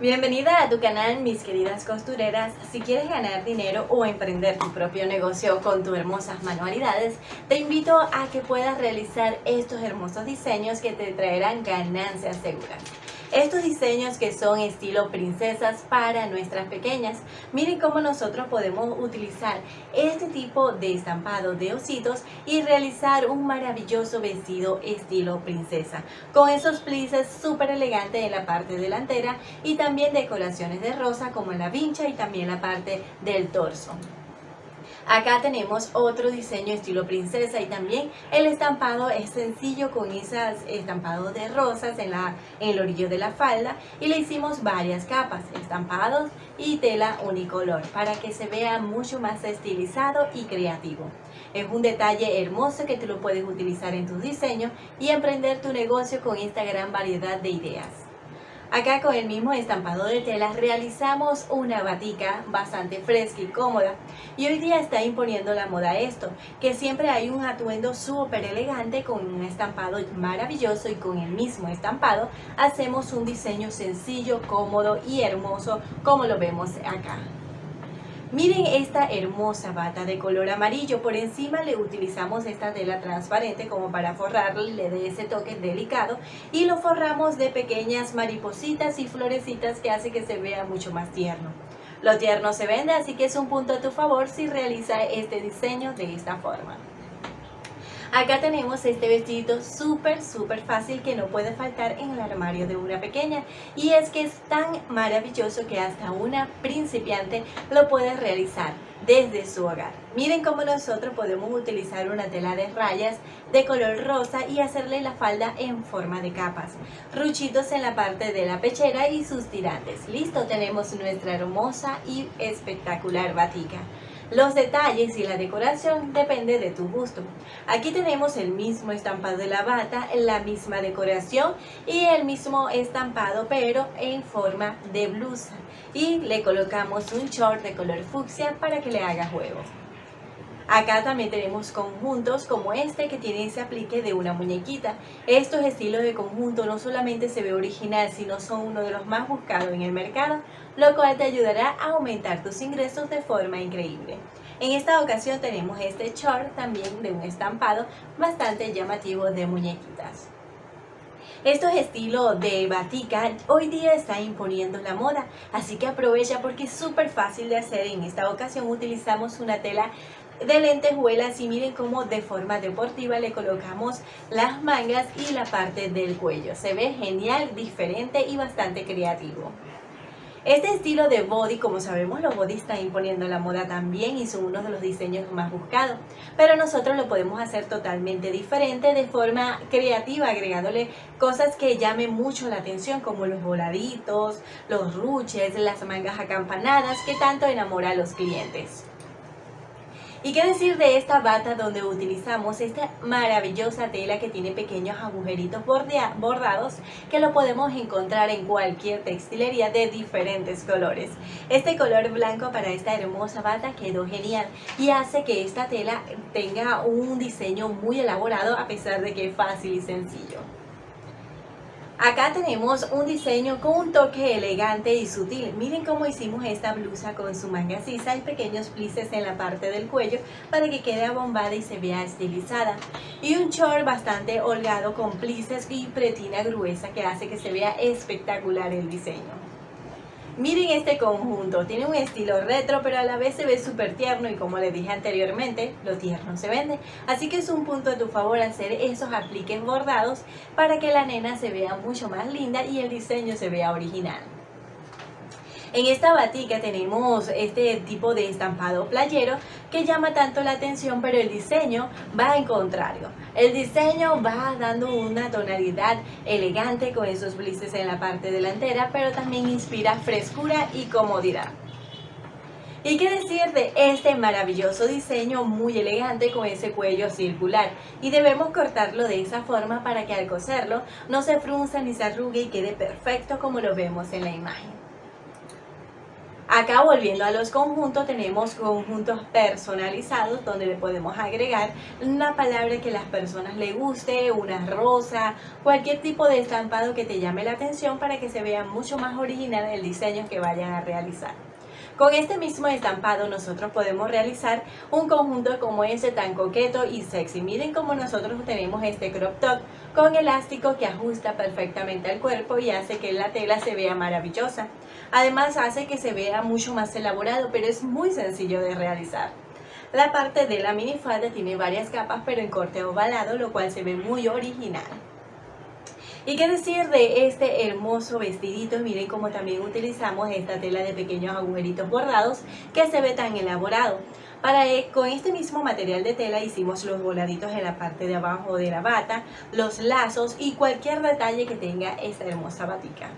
Bienvenida a tu canal mis queridas costureras. Si quieres ganar dinero o emprender tu propio negocio con tus hermosas manualidades, te invito a que puedas realizar estos hermosos diseños que te traerán ganancias seguras. Estos diseños que son estilo princesas para nuestras pequeñas. Miren cómo nosotros podemos utilizar este tipo de estampado de ositos y realizar un maravilloso vestido estilo princesa. Con esos plices súper elegantes en la parte delantera y también decoraciones de rosa como en la vincha y también la parte del torso. Acá tenemos otro diseño estilo princesa y también el estampado es sencillo con esas estampados de rosas en, la, en el orillo de la falda y le hicimos varias capas, estampados y tela unicolor para que se vea mucho más estilizado y creativo. Es un detalle hermoso que tú lo puedes utilizar en tus diseños y emprender tu negocio con esta gran variedad de ideas. Acá con el mismo estampado de tela realizamos una batica bastante fresca y cómoda y hoy día está imponiendo la moda esto, que siempre hay un atuendo súper elegante con un estampado maravilloso y con el mismo estampado hacemos un diseño sencillo, cómodo y hermoso como lo vemos acá. Miren esta hermosa bata de color amarillo, por encima le utilizamos esta tela transparente como para forrarle de ese toque delicado y lo forramos de pequeñas maripositas y florecitas que hace que se vea mucho más tierno. Lo tierno se vende, así que es un punto a tu favor si realiza este diseño de esta forma. Acá tenemos este vestido súper, súper fácil que no puede faltar en el armario de una pequeña. Y es que es tan maravilloso que hasta una principiante lo puede realizar desde su hogar. Miren cómo nosotros podemos utilizar una tela de rayas de color rosa y hacerle la falda en forma de capas. Ruchitos en la parte de la pechera y sus tirantes. Listo, tenemos nuestra hermosa y espectacular batica. Los detalles y la decoración depende de tu gusto. Aquí tenemos el mismo estampado de la bata, la misma decoración y el mismo estampado pero en forma de blusa. Y le colocamos un short de color fucsia para que le haga juego. Acá también tenemos conjuntos como este que tiene ese aplique de una muñequita. Estos estilos de conjunto no solamente se ve original, sino son uno de los más buscados en el mercado, lo cual te ayudará a aumentar tus ingresos de forma increíble. En esta ocasión tenemos este short también de un estampado bastante llamativo de muñequitas. Estos estilos de batica hoy día están imponiendo la moda, así que aprovecha porque es súper fácil de hacer. En esta ocasión utilizamos una tela de lentejuelas y miren cómo de forma deportiva le colocamos las mangas y la parte del cuello. Se ve genial, diferente y bastante creativo. Este estilo de body, como sabemos, los body están imponiendo la moda también y son uno de los diseños más buscados. Pero nosotros lo podemos hacer totalmente diferente, de forma creativa, agregándole cosas que llamen mucho la atención, como los voladitos, los ruches, las mangas acampanadas, que tanto enamora a los clientes. ¿Y qué decir de esta bata donde utilizamos esta maravillosa tela que tiene pequeños agujeritos bordados que lo podemos encontrar en cualquier textilería de diferentes colores? Este color blanco para esta hermosa bata quedó genial y hace que esta tela tenga un diseño muy elaborado a pesar de que es fácil y sencillo. Acá tenemos un diseño con un toque elegante y sutil. Miren cómo hicimos esta blusa con su manga sisa y pequeños plices en la parte del cuello para que quede abombada y se vea estilizada. Y un short bastante holgado con plices y pretina gruesa que hace que se vea espectacular el diseño. Miren este conjunto, tiene un estilo retro pero a la vez se ve súper tierno y como les dije anteriormente, lo tierno se vende. Así que es un punto a tu favor hacer esos apliques bordados para que la nena se vea mucho más linda y el diseño se vea original. En esta batica tenemos este tipo de estampado playero que llama tanto la atención, pero el diseño va en contrario. El diseño va dando una tonalidad elegante con esos blises en la parte delantera, pero también inspira frescura y comodidad. ¿Y qué decir de este maravilloso diseño muy elegante con ese cuello circular? Y debemos cortarlo de esa forma para que al coserlo no se frunza ni se arrugue y quede perfecto como lo vemos en la imagen. Acá volviendo a los conjuntos, tenemos conjuntos personalizados donde le podemos agregar una palabra que las personas le guste, una rosa, cualquier tipo de estampado que te llame la atención para que se vea mucho más original el diseño que vayan a realizar. Con este mismo estampado nosotros podemos realizar un conjunto como ese tan coqueto y sexy. Miren cómo nosotros tenemos este crop top con elástico que ajusta perfectamente al cuerpo y hace que la tela se vea maravillosa. Además hace que se vea mucho más elaborado, pero es muy sencillo de realizar. La parte de la minifalda tiene varias capas pero en corte ovalado, lo cual se ve muy original. ¿Y qué decir de este hermoso vestidito? Miren cómo también utilizamos esta tela de pequeños agujeritos bordados que se ve tan elaborado. Para, eh, con este mismo material de tela hicimos los voladitos en la parte de abajo de la bata, los lazos y cualquier detalle que tenga esta hermosa batica.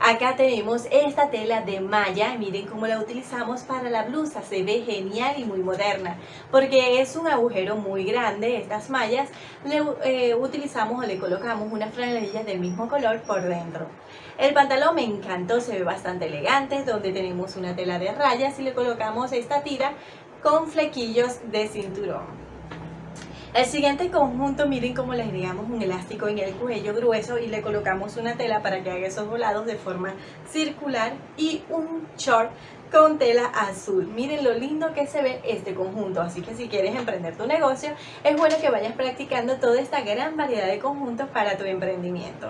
Acá tenemos esta tela de malla, miren cómo la utilizamos para la blusa, se ve genial y muy moderna, porque es un agujero muy grande, estas mallas, le eh, utilizamos o le colocamos unas franelillas del mismo color por dentro. El pantalón me encantó, se ve bastante elegante, donde tenemos una tela de rayas y le colocamos esta tira con flequillos de cinturón. El siguiente conjunto, miren cómo le agregamos un elástico en el cuello grueso y le colocamos una tela para que haga esos volados de forma circular y un short con tela azul. Miren lo lindo que se ve este conjunto, así que si quieres emprender tu negocio, es bueno que vayas practicando toda esta gran variedad de conjuntos para tu emprendimiento.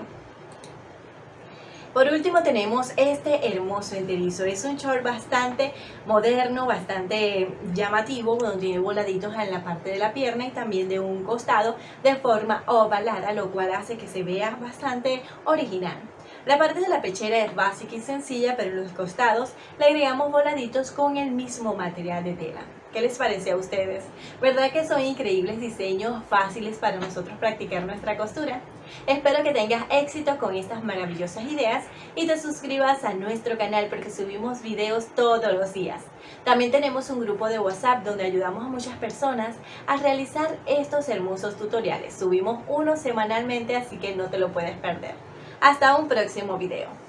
Por último tenemos este hermoso enterizo. Es un short bastante moderno, bastante llamativo, donde tiene voladitos en la parte de la pierna y también de un costado de forma ovalada, lo cual hace que se vea bastante original. La parte de la pechera es básica y sencilla, pero los costados le agregamos voladitos con el mismo material de tela. ¿Qué les parece a ustedes? ¿Verdad que son increíbles diseños fáciles para nosotros practicar nuestra costura? Espero que tengas éxito con estas maravillosas ideas y te suscribas a nuestro canal porque subimos videos todos los días. También tenemos un grupo de WhatsApp donde ayudamos a muchas personas a realizar estos hermosos tutoriales. Subimos uno semanalmente así que no te lo puedes perder. Hasta un próximo video.